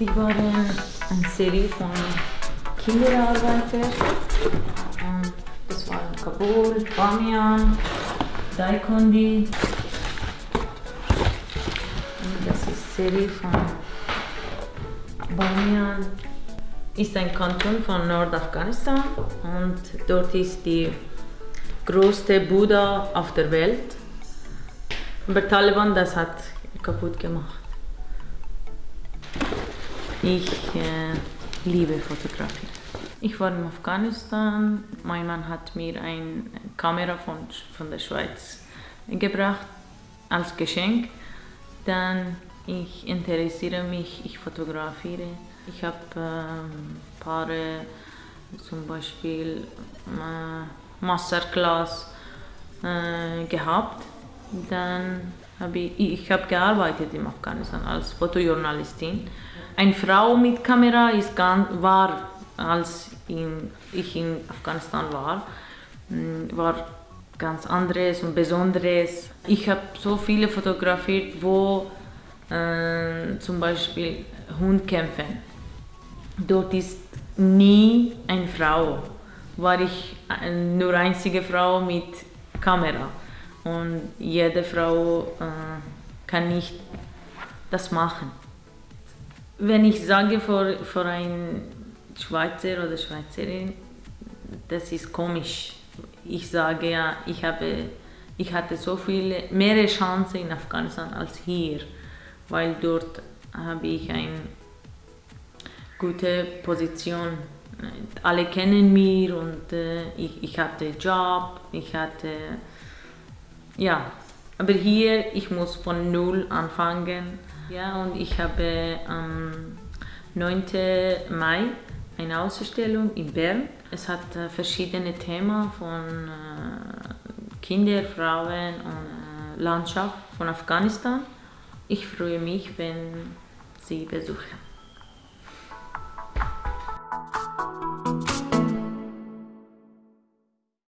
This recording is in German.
Die waren eine Serie von Kinderarbeitern. Das waren Kabul, Bamiyan, Daikondi. Das ist eine Serie von Bamiyan. Ist ein Kanton von Nordafghanistan und dort ist die größte Buddha auf der Welt. Aber Taliban das hat kaputt gemacht. Ich äh, liebe Fotografie. Ich war in Afghanistan. Mein Mann hat mir eine Kamera von, von der Schweiz gebracht als Geschenk. Dann ich interessiere mich, ich fotografiere. Ich habe ähm, Paare, zum Beispiel äh, Masterclass äh, gehabt. Dann habe ich, ich habe gearbeitet in Afghanistan als Fotojournalistin. Eine Frau mit Kamera ist ganz, war, als in, ich in Afghanistan war, mm, war ganz anderes und Besonderes. Ich habe so viele fotografiert, wo äh, zum Beispiel Hund kämpfen. Dort ist nie eine Frau. War ich nur einzige Frau mit Kamera. Und jede Frau äh, kann nicht das machen. Wenn ich sage vor, vor einem Schweizer oder Schweizerin, das ist komisch. Ich sage ja, ich, habe, ich hatte so viele, mehr Chancen in Afghanistan als hier, weil dort habe ich eine gute Position. Alle kennen mich und äh, ich, ich hatte Job, ich hatte ja, aber hier, ich muss von Null anfangen. Ja, und ich habe am 9. Mai eine Ausstellung in Bern. Es hat äh, verschiedene Themen von äh, Kinder, Frauen und äh, Landschaft von Afghanistan. Ich freue mich, wenn Sie besuchen.